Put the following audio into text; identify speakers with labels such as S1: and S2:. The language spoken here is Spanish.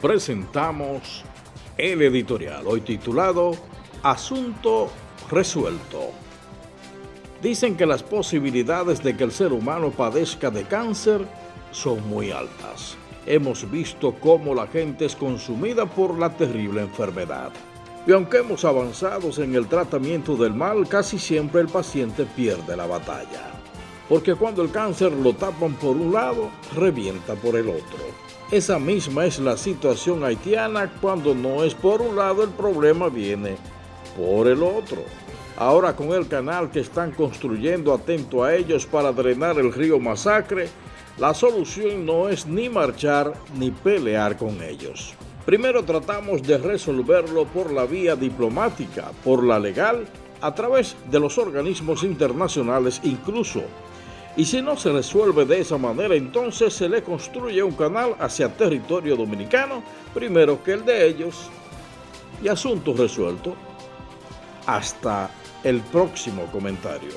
S1: presentamos el editorial, hoy titulado Asunto resuelto. Dicen que las posibilidades de que el ser humano padezca de cáncer son muy altas. Hemos visto cómo la gente es consumida por la terrible enfermedad. Y aunque hemos avanzado en el tratamiento del mal, casi siempre el paciente pierde la batalla. Porque cuando el cáncer lo tapan por un lado, revienta por el otro. Esa misma es la situación haitiana cuando no es por un lado el problema viene por el otro. Ahora con el canal que están construyendo atento a ellos para drenar el río Masacre, la solución no es ni marchar ni pelear con ellos. Primero tratamos de resolverlo por la vía diplomática, por la legal, a través de los organismos internacionales incluso. Y si no se resuelve de esa manera, entonces se le construye un canal hacia territorio dominicano, primero que el de ellos, y asunto resuelto. Hasta el próximo comentario.